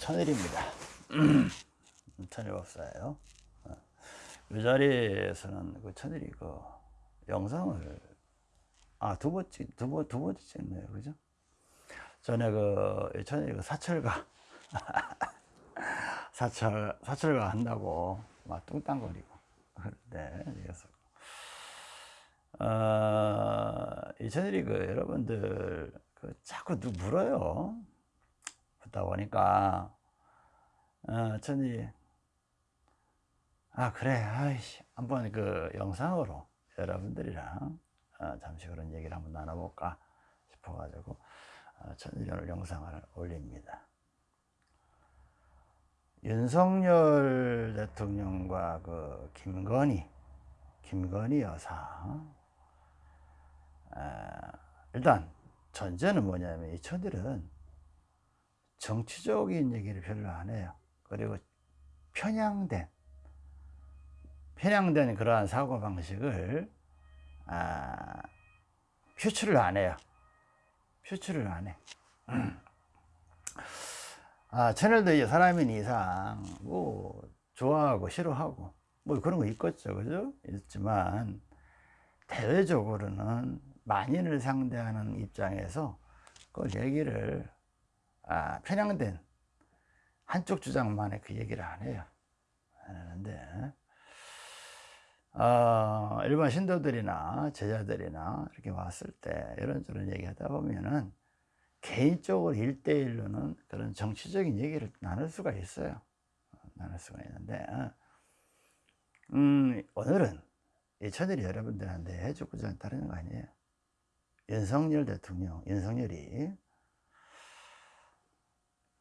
천일입니다. 천일법사예요. 어. 이 자리에서는 그 천일이 그 영상을 아두 번째 두번 두 번째 찍네요, 그죠? 전에 그 천일이 그 사철가 사철 사철가 한다고 막 뚱땅거리고 그런데 그래서 어, 이 천일이 그 여러분들 그 자꾸 누 물어요. 듣다 보니까 어, 천일이 아 그래 아이씨 한번 그 영상으로 여러분들이랑 어, 잠시 그런 얘기를 한번 나눠볼까 싶어 가지고 어, 천일이 오늘 영상을 올립니다. 윤석열 대통령과 그 김건희 김건희 여사. 아, 일단 전제는 뭐냐면 이 천일은 정치적인 얘기를 별로 안 해요. 그리고 편향된 편향된 그러한 사고방식을 아, 표출을 안 해요. 표출을 안 해. 아, 채널도 이제 사람인 이상 뭐 좋아하고 싫어하고 뭐 그런 거 있겠죠. 그죠? 있지만 대외적으로는 만인을 상대하는 입장에서 그걸 얘기를 아, 편향된 한쪽 주장만의 그 얘기를 안 해요. 안 하는데. 어, 일반 신도들이나 제자들이나 이렇게 왔을 때 이런저런 얘기하다 보면은 개인적으로 일대일로는 그런 정치적인 얘기를 나눌 수가 있어요. 나눌 수가 있는데 음, 오늘은 이 천일이 여러분들한테 해주고자 다른 거 아니에요? 윤석열 대통령 윤석열이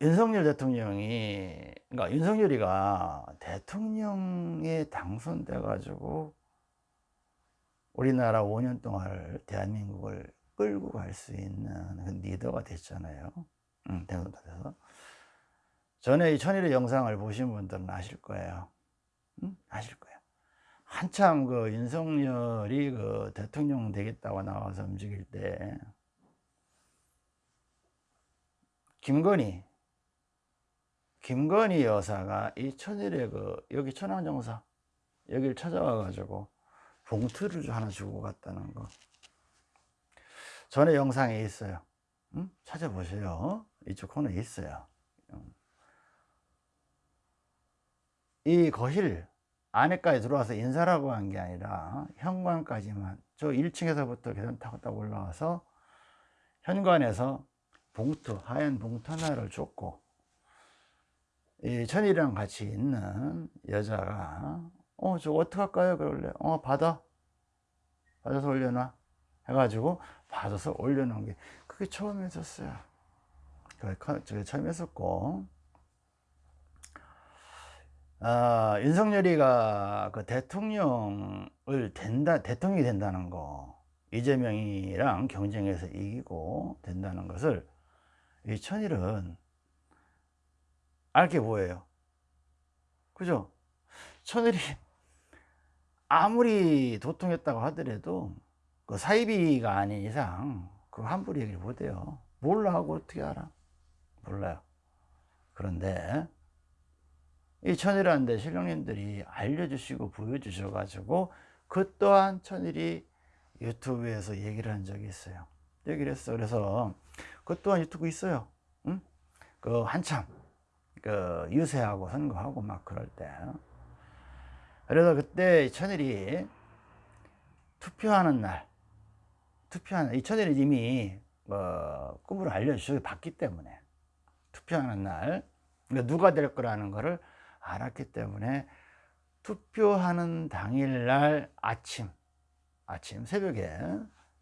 윤석열 대통령이 그러니까 윤석열이가 대통령에 당선돼 가지고 우리나라 5년 동안 대한민국을 끌고 갈 수 있는 그 리더가 됐잖아요. 응, 대선돼서. 전에 이 천일의 영상을 보신 분들은 아실 거예요. 응? 아실 거예요. 한참 그 윤석열이 그 대통령 되겠다고 나와서 움직일 때 김건희 김건희 여사가 이 천일의 그 여기 천황정사 여기를 찾아와 가지고 봉투를 하나 주고 갔다는 거. 전에 영상에 있어요. 응? 찾아보세요. 이쪽 코너에 있어요. 이 거실 안에까지 들어와서 인사라고 한 게 아니라 현관까지만 저 1층에서부터 계단 타고 딱 올라와서 현관에서 봉투 하얀 봉투 하나를 줬고 이 천일이랑 같이 있는 여자가 어저 어떡할까요? 그럴래 어 받아. 받아서 올려놔. 해가지고 받아서 올려놓은 게 그게 처음 했었어요. 그게 처음 했었고. 아, 윤석열이가 그 대통령을 된다 대통령이 된다는 거 이재명이랑 경쟁해서 이기고 된다는 것을 이 천일은 알게 뭐예요? 그죠? 천일이 아무리 도통했다고 하더라도 그 사이비가 아닌 이상 그 함부로 얘기를 못해요. 몰라 하고 어떻게 알아? 몰라요. 그런데 이 천일한데 신령님들이 알려주시고 보여주셔 가지고 그 또한 천일이 유튜브에서 얘기를 한 적이 있어요. 얘기를 했어. 그래서 그 또한 유튜브 있어요. 응? 그 한참 그 유세하고 선거하고 막 그럴 때. 그래서 그때 천일이 투표하는 날 투표하는 이 천일이 이미 어, 꿈으로 알려주셔서 봤기 때문에 투표하는 날 그러니까 누가 될 거라는 것을 알았기 때문에 투표하는 당일날 아침 아침 새벽에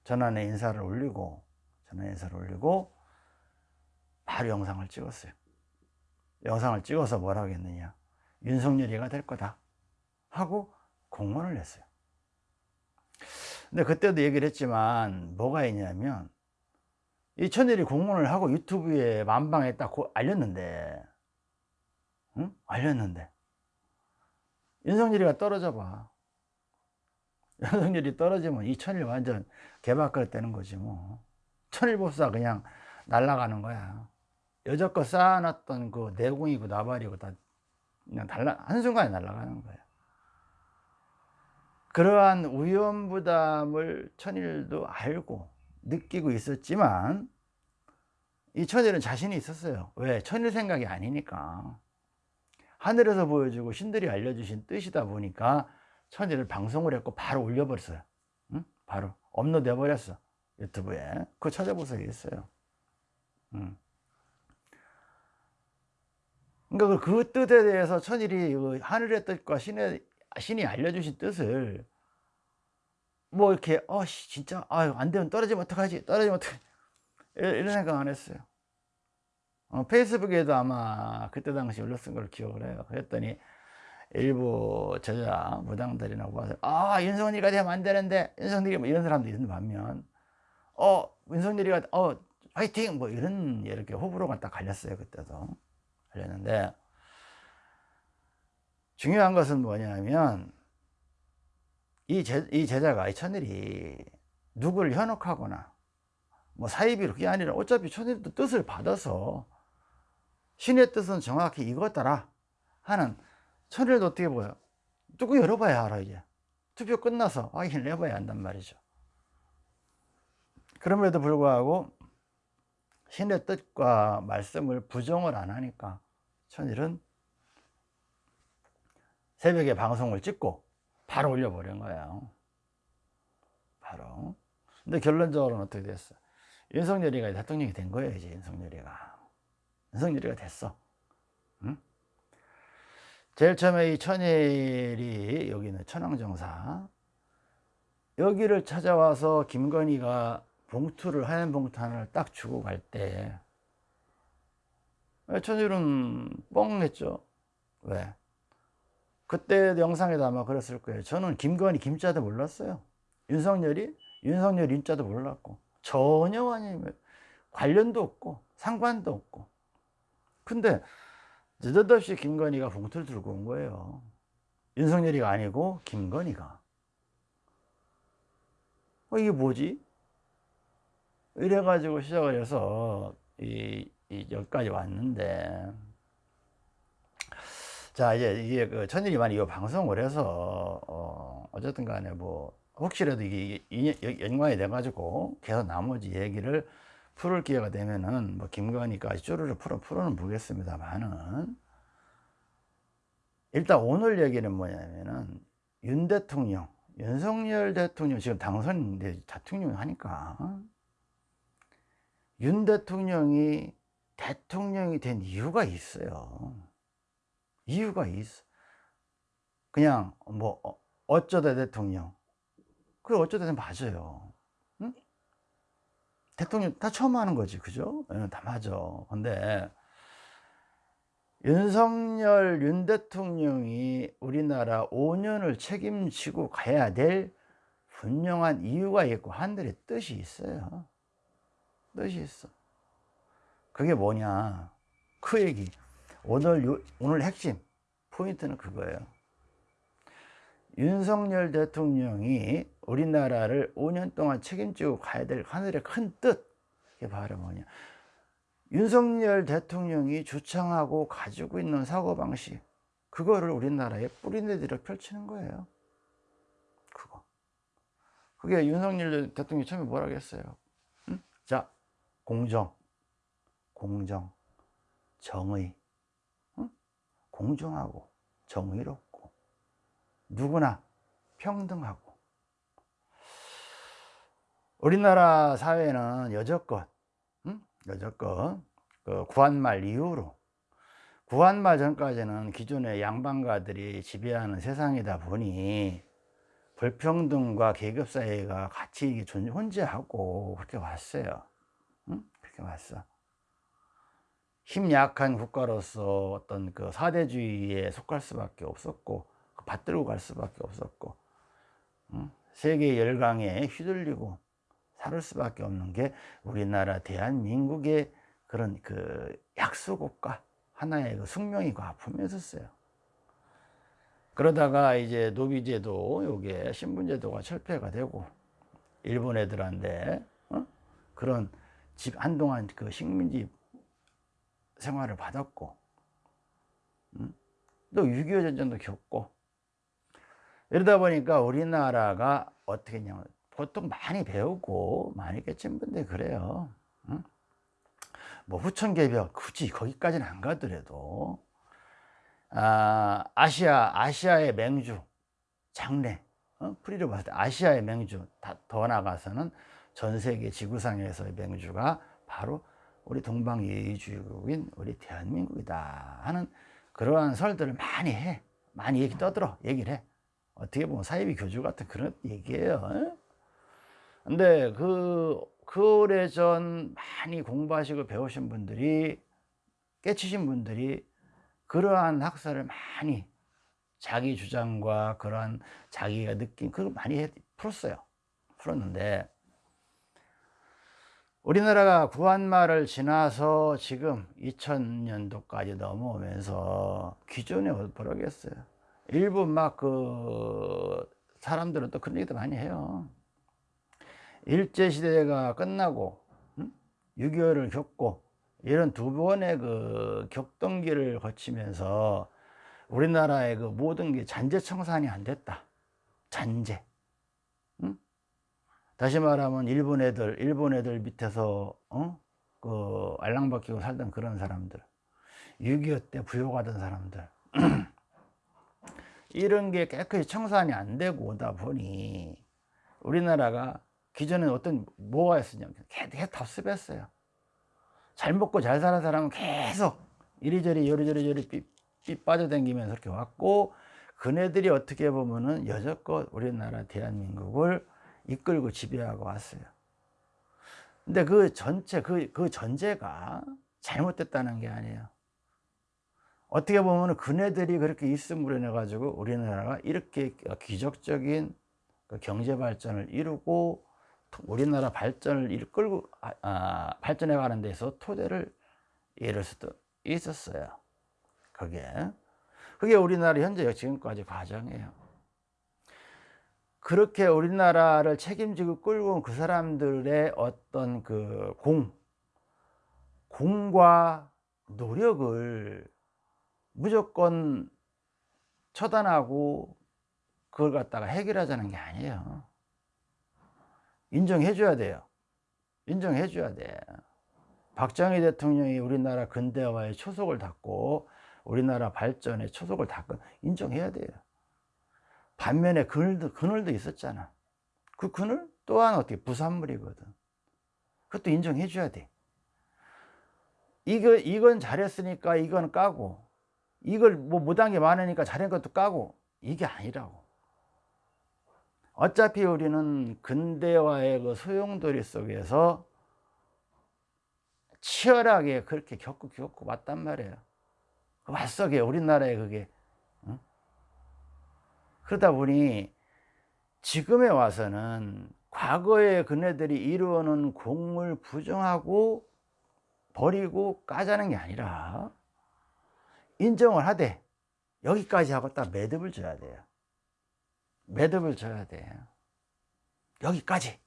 전환의 인사를 올리고 전환 인사를 올리고 바로 영상을 찍었어요 영상을 찍어서 뭐라고 했느냐. 윤석열이가 될 거다. 하고 공언을 했어요. 근데 그때도 얘기를 했지만 뭐가 있냐면 이 천일이 공언을 하고 유튜브에 만방에 딱 알렸는데. 응? 알렸는데. 윤석열이가 떨어져 봐. 윤석열이 떨어지면 이 천일 완전 개박걸 되는 거지 뭐. 천일법사 그냥 날아가는 거야 여태껏 쌓아놨던 그 내공이고 나발이고 다 그냥 달라 한순간에 날아가는 거예요. 그러한 위험부담을 천일도 알고 느끼고 있었지만 이 천일은 자신이 있었어요. 왜? 천일 생각이 아니니까. 하늘에서 보여주고 신들이 알려주신 뜻이다 보니까 천일을 방송을 했고 바로 올려버렸어요. 응? 바로 업로드 해버렸어. 유튜브에. 그거 찾아보세요. 있어요. 응. 그러니까 그 뜻에 대해서 천일이 그 하늘의 뜻과 신의, 신이 알려주신 뜻을 뭐 이렇게 어 진짜 아유 안 되면 떨어지면 어떡하지? 떨어지면 어떡하지? 이런 생각 안 했어요. 어, 페이스북에도 아마 그때 당시 올렸은 걸 기억을 해요. 그랬더니 일부 저자 무당들이나 봐서 아 윤석열이가 되면 안 되는데 윤석열이 뭐 이런 사람도 있는 반면 어 윤석열이가 어 화이팅! 뭐 이런 이렇게 호불호가 딱 갈렸어요 그때도 갈렸는데 중요한 것은 뭐냐면 이, 제, 이 제자가 이 천일이 누구를 현혹하거나 뭐 사이비로 그게 아니라 어차피 천일도 뜻을 받아서 신의 뜻은 정확히 이거더라 하는 천일도 어떻게 보여? 뚜껑 열어봐야 알아 이제. 투표 끝나서 확인을 해봐야 한단 말이죠. 그럼에도 불구하고 신의 뜻과 말씀을 부정을 안 하니까 천일은 새벽에 방송을 찍고 바로 올려버린 거예요. 바로. 근데 결론적으로는 어떻게 됐어 윤석열이가 대통령이 된 거예요 이제 윤석열이가. 윤석열이가 됐어. 응? 제일 처음에 이 천일이 여기는 천황정사 여기를 찾아와서 김건희가 봉투를 하얀 봉투 하나를 딱 주고 갈 때 천일은 뻥했죠. 왜? 그때 영상에도 아마 그랬을 거예요. 저는 김건희 김자도 몰랐어요. 윤석열이 윤석열 인자도 몰랐고. 전혀 아니 관련도 없고 상관도 없고. 근데 느닷없이 김건희가 봉투를 들고 온 거예요. 윤석열이가 아니고 김건희가. 어, 이게 뭐지? 이래가지고 시작을 해서 이, 이 여기까지 왔는데. 자 이제 이게 그 천일이 만 이 방송을 해서 어 어쨌든 간에 뭐 혹시라도 이게 연관이 돼 가지고 계속 나머지 얘기를 풀을 기회가 되면은 뭐 김건희까지 쭈르르 풀어 풀어는 보겠습니다만은. 일단 오늘 얘기는 뭐냐면은 윤 대통령 윤석열 대통령 지금 당선 대통령 하니까. 윤 대통령이 대통령이 된 이유가 있어요. 이유가 있어. 그냥 뭐 어, 어쩌다 대통령. 그래 어쩌다 맞아요. 응? 대통령 다 처음 하는 거지 그죠? 네, 다 맞아. 근데 윤석열 윤 대통령이 우리나라 5년을 책임지고 가야 될 분명한 이유가 있고 하늘의 뜻이 있어요. 뜻이 있어 그게 뭐냐 그 얘기 오늘, 요, 오늘 핵심 포인트는 그거예요. 윤석열 대통령이 우리나라를 5년 동안 책임지고 가야 될 하늘의 큰 뜻. 이게 바로 뭐냐. 윤석열 대통령이 주창하고 가지고 있는 사고방식. 그거를 우리나라에 뿌리내들여 펼치는 거예요. 그거. 그게 윤석열 대통령이 처음에 뭐라고 했어요? 응? 자, 공정, 공정, 정의, 공정하고 정의롭고 누구나 평등하고 우리나라 사회는 여적껏 응? 여적껏 그 구한말 이후로 구한말 전까지는 기존의 양반가들이 지배하는 세상이다 보니 불평등과 계급 사회가 같이 존재하고 그렇게 왔어요 응? 그렇게 왔어 힘 약한 국가로서 어떤 그 사대주의에 속할 수밖에 없었고 그 받들고 갈 수밖에 없었고 응? 세계 열강에 휘둘리고 살을 수밖에 없는 게 우리나라 대한민국의 그런 그 약소국가 하나의 그 숙명이고 아픔이었어요. 그러다가 이제 노비제도 요게 신분제도가 철폐가 되고 일본 애들한테 어? 그런 집 한동안 그 식민지 생활을 받았고 음? 또6.25 전쟁도 겪고 이러다 보니까 우리나라가 어떻게 했냐면 보통 많이 배우고 많이 깨친 분들 그래요 응? 뭐 후천개벽 굳이 거기까지는 안 가더라도 아, 아시아 아시아의 맹주 장래 어? 프리로 봤을 때 아시아의 맹주 더 나가서는 전 세계 지구상에서의 맹주가 바로 우리 동방예의주의국인 우리 대한민국이다 하는 그러한 설들을 많이 해. 많이 얘기 떠들어. 얘기를 해. 어떻게 보면 사이비 교주 같은 그런 얘기예요. 근데 그, 그 오래전 많이 공부하시고 배우신 분들이 깨치신 분들이 그러한 학설을 많이 자기 주장과 그러한 자기가 느낀 그걸 많이 풀었어요. 풀었는데 우리나라가 구한말을 지나서 지금 2000년도까지 넘어오면서 기존에 버려겠어요. 일부 막 그 사람들은 또 그런 얘기도 많이 해요. 일제시대가 끝나고 6.25를 겪고 이런 두 번의 그 격동기를 거치면서 우리나라의 그 모든 게 잔재청산이 안 됐다. 잔재. 응? 다시 말하면 일본 애들 일본 애들 밑에서 어? 그 알랑박히고 살던 그런 사람들 6.25 때 부역하던 사람들 이런 게 깨끗이 청산이 안 되고 오다 보니 우리나라가 기존에 어떤 뭐가 있었냐면 계속 답습했어요 잘 먹고 잘 사는 사람은 계속 이리저리 요리저리 요리 삐, 삐 빠져다니면서 이렇게 왔고 그네들이 어떻게 보면은 여태껏 우리나라 대한민국을 이끌고 지배하고 왔어요. 근데 그 전체 그, 그 전제가 잘못됐다는 게 아니에요. 어떻게 보면 그네들이 그렇게 있음으로 인해 가지고 우리나라가 이렇게 기적적인 그 경제 발전을 이루고 우리나라 발전을 이끌고 아, 아, 발전해 가는 데서 토대를 이룰 수도 있었어요. 그게. 그게 우리나라 현재 지금까지 과정이에요 그렇게 우리나라를 책임지고 끌고 온 그 사람들의 어떤 그 공, 공과 노력을 무조건 처단하고 그걸 갖다가 해결하자는 게 아니에요. 인정해 줘야 돼요. 인정해 줘야 돼. 박정희 대통령이 우리나라 근대화의 초석을 닫고 우리나라 발전의 초석을 닫고 인정해야 돼요 반면에 그늘도, 그늘도 있었잖아. 그 그늘 또한 어떻게 부산물이거든. 그것도 인정해 줘야 돼. 이거, 이건 잘했으니까 이건 까고 이걸 뭐 못한 게 많으니까 잘한 것도 까고 이게 아니라고. 어차피 우리는 근대화의 그 소용돌이 속에서 치열하게 그렇게 겪고 겪고 왔단 말이에요. 그 맞서게 우리나라에 그게 응? 그러다 보니 지금에 와서는 과거에 그네들이 이루어놓은 공을 부정하고 버리고 까자는 게 아니라 인정을 하되 여기까지 하고 딱 매듭을 줘야 돼요. 매듭을 줘야 돼요. 여기까지.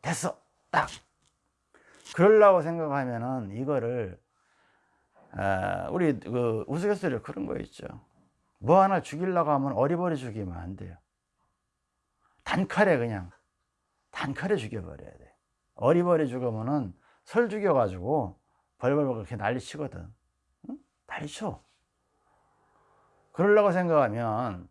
됐어. 딱. 그러려고 생각하면은 이거를 아, 우리 그 우스갯소리로 그런 거 있죠 뭐 하나 죽이려고 하면 어리버리 죽이면 안 돼요. 단칼에 그냥 단칼에 죽여버려야 돼. 어리버리 죽으면은 설 죽여가지고 벌벌벌 그렇게 난리 치거든. 응? 난리 쳐. 그러려고 생각하면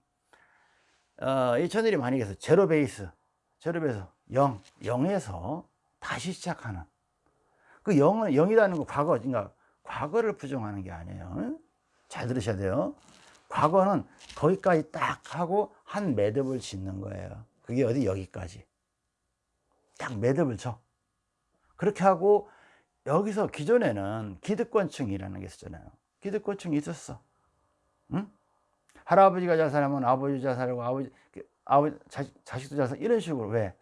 어, 이 천일이 만약에 제로 베이스 제로 베이스 0 0에서 다시 시작하는. 그 0은 0이라는 거 과거 그러니까 과거를 부정하는 게 아니에요. 잘 들으셔야 돼요 과거는 거기까지 딱 하고 한 매듭을 짓는 거예요. 그게 어디? 여기까지. 딱 매듭을 쳐. 그렇게 하고 여기서 기존에는 기득권층이라는 게 있었잖아요. 기득권층이 있었어. 응? 할아버지가 잘 살면 아버지 잘 살고 아버지 아버지 자식, 자식도 잘 살고 이런 식으로. 왜?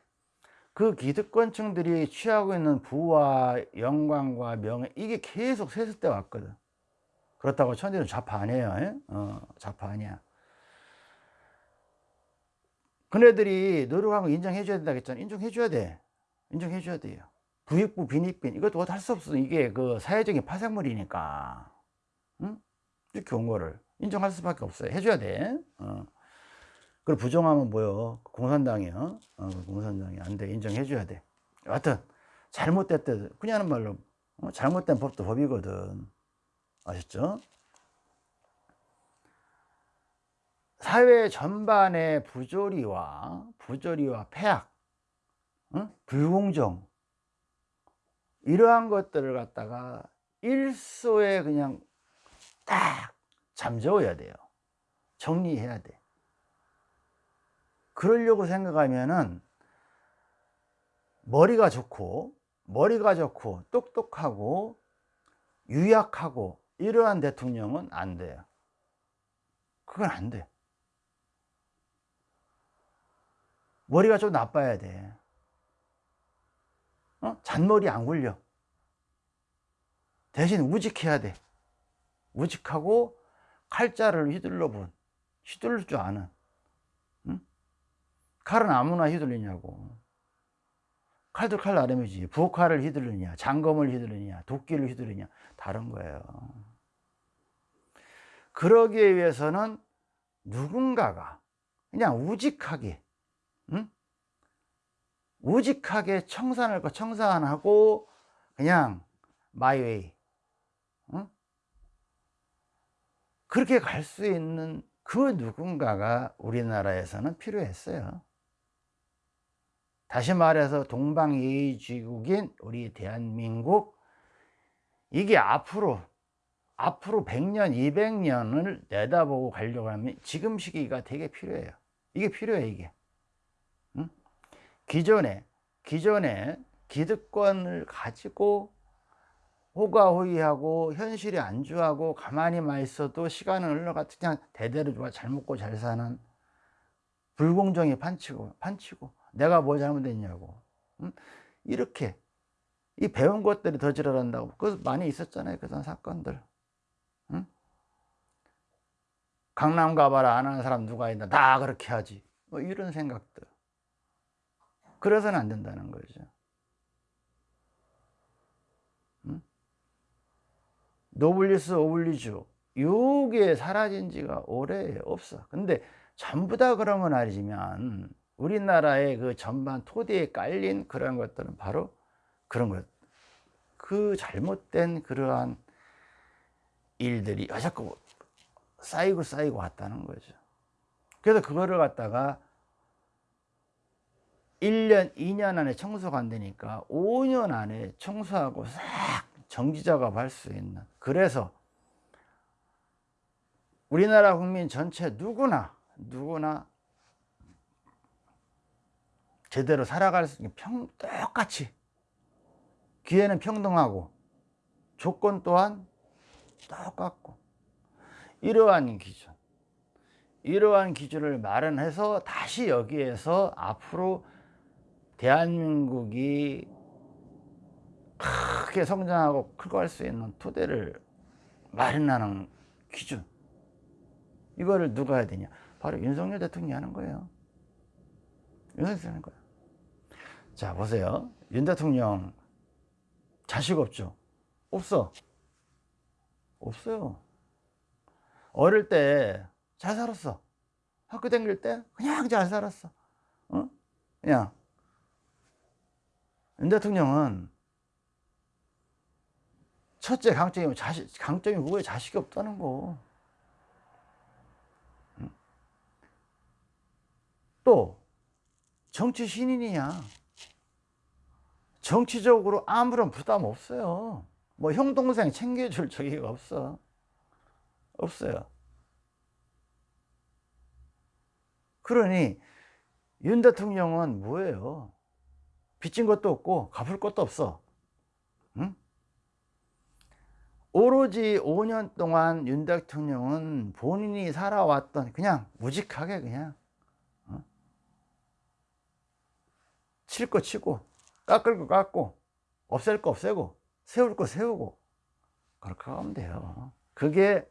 그 기득권층들이 취하고 있는 부와 영광과 명예 이게 계속 세습돼 왔거든 그렇다고 천지는 좌파 아니에요 어, 좌파 아니야. 그네들이 노력한 거 인정해 줘야 된다 했잖아. 인정해 줘야 돼. 인정해 줘야 돼요. 부익부 빈익빈. 이것도 할 수 없어. 이게 그 사회적인 파생물이니까. 응? 이렇게 온 거를. 인정할 수밖에 없어요. 해줘야 돼. 어. 그리고 부정하면 뭐요? 공산당이요. 어, 공산당이 안 돼. 인정해줘야 돼. 여하튼 잘못됐대. 그냥 하는 말로. 어? 잘못된 법도 법이거든 아셨죠? 사회 전반의 부조리와 부조리와 폐악 어? 불공정 이러한 것들을 갖다가 일소에 그냥 딱 잠재워야 돼요 정리해야 돼 그러려고 생각하면은 머리가 좋고 머리가 좋고 똑똑하고 유약하고 이러한 대통령은 안 돼요. 그건 안 돼. 머리가 좀 나빠야 돼. 어? 잔머리 안 굴려. 대신 우직해야 돼. 우직하고 칼자를 휘둘러 본 휘둘릴 줄 아는 응? 칼은 아무나 휘둘리냐고. 칼도 칼 나름이지. 부엌칼을 휘둘르냐 장검을 휘둘르냐 도끼를 휘둘르냐. 다른 거예요 그러기 위해서는 누군가가 그냥 우직하게 응? 우직하게 청산할 거 청산하고 그냥 마이웨이 응? 그렇게 갈 수 있는 그 누군가가 우리나라에서는 필요했어요 다시 말해서 동방예의지국인 우리 대한민국 이게 앞으로 앞으로 100년 200년을 내다보고 가려고 하면 지금 시기가 되게 필요해요. 이게 필요해 이게. 응? 기존에 기존에 기득권을 가지고 호가호위하고 현실이 안주하고 가만히만 있어도 시간은 흘러가 그냥 대대로 잘 먹고 잘 사는 불공정에 판치고 판치고. 내가 뭐 잘못했냐고. 응? 이렇게. 이 배운 것들이 더 지랄한다고. 그 많이 있었잖아요 그런 사건들 응? 강남 가봐라 안 하는 사람 누가 있나 다 그렇게 하지. 뭐 이런 생각들. 그래서는 안 된다는 거죠. 응? 노블리스 오블리주. 요게 사라진 지가 오래 없어. 근데 전부 다 그런 건 아니지만 우리나라의 그 전반 토대에 깔린 그런 것들은 바로 그런 것. 그 잘못된 그러한 일들이 자꾸 쌓이고 쌓이고 왔다는 거죠. 그래서 그거를 갖다가 1년, 2년 안에 청소가 안 되니까 5년 안에 청소하고 싹 정지 작업할 수 있는 그래서 우리나라 국민 전체 누구나 누구나 제대로 살아갈 수 있는 평 똑같이 기회는 평등하고 조건 또한 똑같고 이러한 기준 이러한 기준을 마련해서 다시 여기에서 앞으로 대한민국이 크게 성장하고 크고 할 수 있는 토대를 마련하는 기준 이거를 누가 해야 되냐? 바로 윤석열 대통령이 하는 거예요. 윤석열 하는 거예요 자 보세요. 윤 대통령 자식 없죠? 없어. 없어요 어릴 때 잘 살았어 학교 다닐 때 그냥 잘 살았어 어? 그냥 윤 대통령은 첫째 강점이 자식 강점이 뭐에 자식이 없다는 거. 또 정치 신인이냐? 정치적으로 아무런 부담 없어요. 뭐 형 동생 챙겨줄 저기가 없어. 없어요. 그러니 윤 대통령은 뭐예요? 빚진 것도 없고 갚을 것도 없어. 응? 오로지 5년 동안 윤 대통령은 본인이 살아왔던 그냥 무직하게 그냥 어? 칠거 치고 깎을 거 깎고 없앨 거 없애고 세울 거 세우고 그렇게 하면 돼요 그게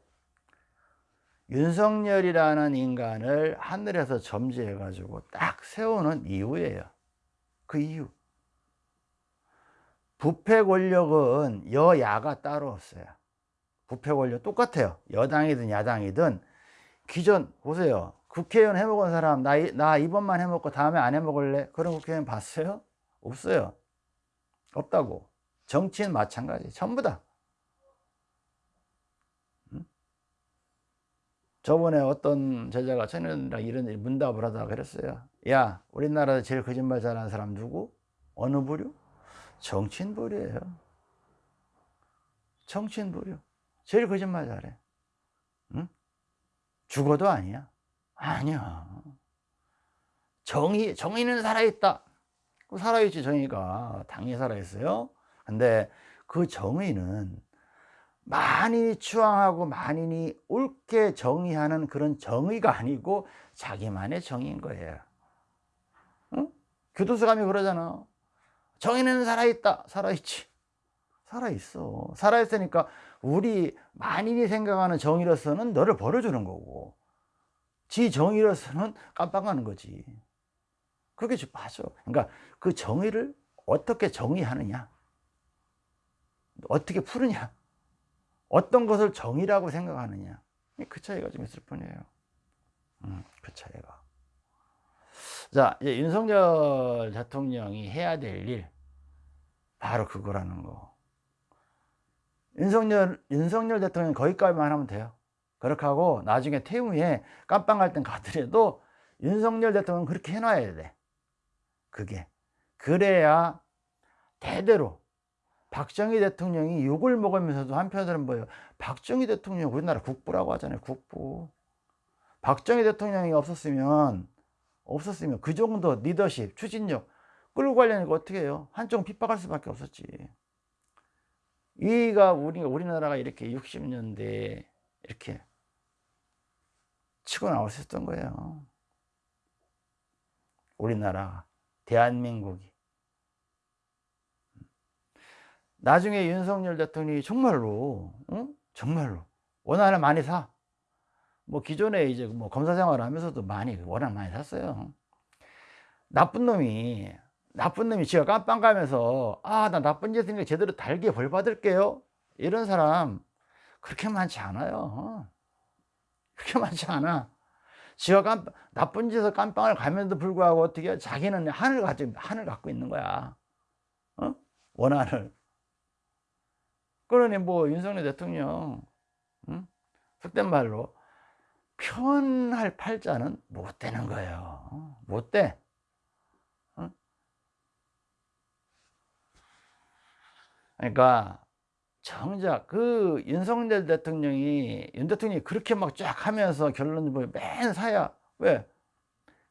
윤석열이라는 인간을 하늘에서 점지해 가지고 딱 세우는 이유예요 그 이유 부패 권력은 여야가 따로 없어요. 부패 권력 똑같아요. 여당이든 야당이든 기존 보세요. 국회의원 해먹은 사람 나, 나 이번만 해먹고 다음에 안 해먹을래? 그런 국회의원 봤어요? 없어요. 없다고. 정치인 마찬가지. 전부 다. 저번에 어떤 제자가 청년이랑 이런 문답을 하다가 그랬어요. 야, 우리나라에서 제일 거짓말 잘하는 사람 누구? 어느 부류? 정치인 부류예요. 정치인 부류. 제일 거짓말 잘해. 응? 죽어도 아니야. 아니야. 정의, 정의는 살아있다. 살아있지, 정의가. 당연히 살아있어요. 근데 그 정의는 만인이 추앙하고 만인이 옳게 정의하는 그런 정의가 아니고 자기만의 정의인 거예요. 응? 교도소 감이 그러잖아. 정의는 살아있다. 살아있지. 살아있어. 살아있으니까 우리 만인이 생각하는 정의로서는 너를 벌어주는 거고 지 정의로서는 깜빡하는 거지. 그게 맞아. 그러니까 그 정의를 어떻게 정의하느냐. 어떻게 푸느냐. 어떤 것을 정의라고 생각하느냐. 그 차이가 좀 있을 뿐이에요. 음, 그 차이가. 자 이제 윤석열 대통령이 해야 될 일 바로 그거라는 거. 윤석열 윤석열 대통령 거기까지만 하면 돼요. 그렇게 하고 나중에 퇴임 후에 깜빵 갈땐 가더라도 윤석열 대통령 그렇게 해놔야 돼. 그게. 그래야 대대로 박정희 대통령이 욕을 먹으면서도 한편으로는 뭐예요? 박정희 대통령 우리나라 국부라고 하잖아요. 국부. 박정희 대통령이 없었으면 없었으면 그 정도 리더십, 추진력 끌고 가려니까 어떻게 해요? 한쪽 핍박할 수밖에 없었지. 이가 우리 우리나라가 이렇게 60년대 이렇게 치고 있었던 거예요. 우리나라 대한민국이 나중에 윤석열 대통령이 정말로 응? 정말로 원화를 많이 사. 뭐 기존에 이제 뭐 검사 생활을 하면서도 많이 워낙 많이 샀어요. 나쁜 놈이 나쁜 놈이 지가 깜빵 가면서 아 나 나쁜 짓 했으니까 제대로 달게 벌 받을게요. 이런 사람 그렇게 많지 않아요. 그렇게 많지 않아. 지가 깜 나쁜 짓을 깜빵을 가면도 불구하고 어떻게 자기는 하늘 가지고 하늘 갖고 있는 거야. 어? 원한을. 그러니 뭐 윤석열 대통령 응? 속된 말로 편할 팔자는 못 되는 거예요 못 돼. 응? 그러니까 정작 그 윤석열 대통령이 윤 대통령이 그렇게 막 쫙 하면서 결론을 뭐맨 사야 왜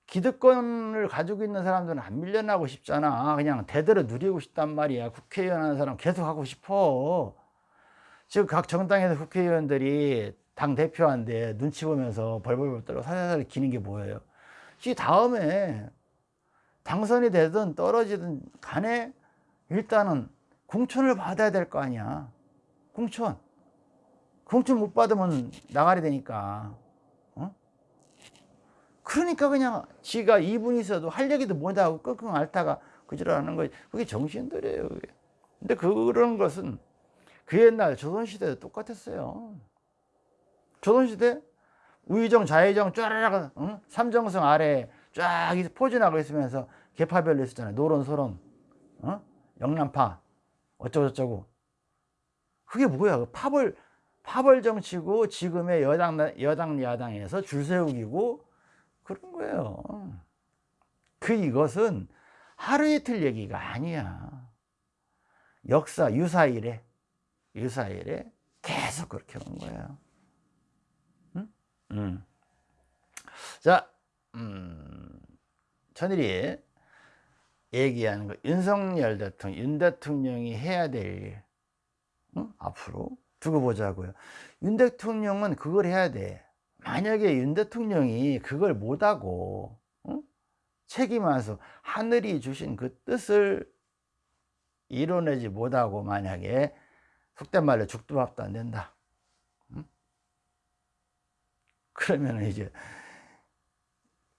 기득권을 가지고 있는 사람들은 안 밀려나고 싶잖아 그냥 대대로 누리고 싶단 말이야 국회의원 하는 사람 계속 하고 싶어 지금 각 정당에서 국회의원들이 당 대표한테 눈치 보면서 벌벌벌 떨어 살살 기는 게 뭐예요? 이 다음에 당선이 되든 떨어지든 간에 일단은 공천을 받아야 될 거 아니야. 공천. 공천 못 받으면 나가리 되니까. 어? 그러니까 그냥 지가 이분이 있어도 할 얘기도 못하고 끙끙 앓다가 그지랄하는 거지. 그게 정신들이에요. 그게. 근데 그런 것은 그 옛날 조선시대도 똑같았어요. 조선시대 우의정 좌의정 쫘라락 응? 삼정성 아래 쫙 포진하고 있으면서 계파별로 있었잖아요. 노론 소론 어? 영남파 어쩌고저쩌고 그게 뭐야 그 파벌 파벌 정치고 지금의 여당 여당 야당에서 줄 세우기고 그런 거예요. 그 이것은 하루 이틀 얘기가 아니야. 역사 유사일에 이스라엘에 계속 그렇게 온 거예요. 응? 음. 자, 음, 천일이 얘기하는 거 윤석열 대통령, 윤 대통령이 해야 될 일, 응? 앞으로 두고 보자고요. 윤 대통령은 그걸 해야 돼. 만약에 윤 대통령이 그걸 못하고 응? 책임와서 하늘이 주신 그 뜻을 이뤄내지 못하고 만약에 속된 말로 죽도 밥도 안 된다. 응? 그러면 이제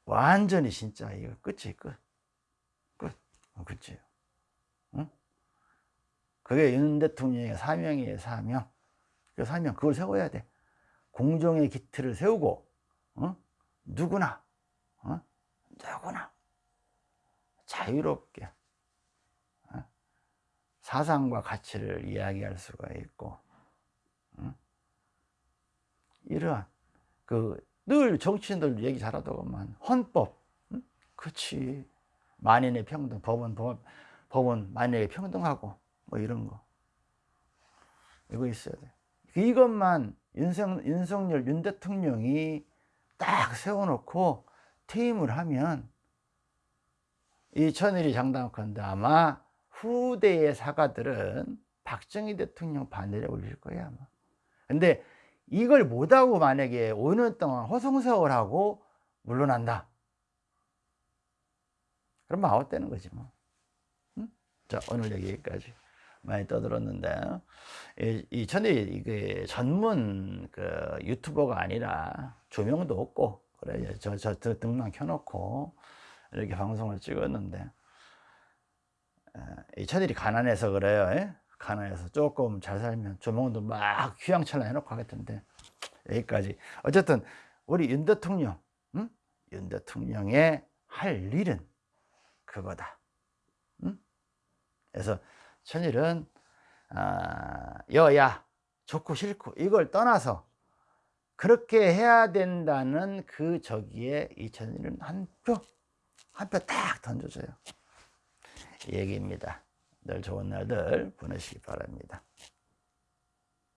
완전히 진짜 이거 끝이 끝. 끝. 어, 그치. 응? 그게 윤 대통령의 사명이에요, 사명. 그 사명, 그걸 세워야 돼. 공정의 기틀을 세우고, 어? 누구나, 어? 누구나 자유롭게 어? 사상과 가치를 이야기할 수가 있고, 어? 이러한 그 늘 정치인들 얘기 잘하더구만 헌법, 응? 그치 만인의 평등, 법원, 법, 법원 만인에게 평등하고 뭐 이런 거 이거 있어야 돼. 이것만 윤석, 윤석열 윤 대통령이 딱 세워놓고 퇴임을 하면 이 천일이 장담컨대 아마 후대의 사가들은 박정희 대통령 반대를 올릴 거야 아마. 근데 이걸 못하고 만약에 5년 동안 허송세월하고 물러난다. 그러면 아웃되는 거지 뭐. 응? 자 오늘 여기까지 많이 떠들었는데 이, 이 전에 이게 전문 그 유튜버가 아니라 조명도 없고 그래 저저 저 등만 켜놓고 이렇게 방송을 찍었는데 이 천일이 가난해서 그래요. 에? 가난해서 조금 잘 살면 조명도 막 휘황찬란 해놓고 하겠던데 여기까지 어쨌든 우리 윤 대통령 응? 윤 대통령의 할 일은 그거다 응? 그래서 천일은 아, 여야 좋고 싫고 이걸 떠나서 그렇게 해야 된다는 그 저기에 이 천일은 한 표 한 표 딱 던져줘요 이 얘기입니다. 늘 좋은 날들 보내시기 바랍니다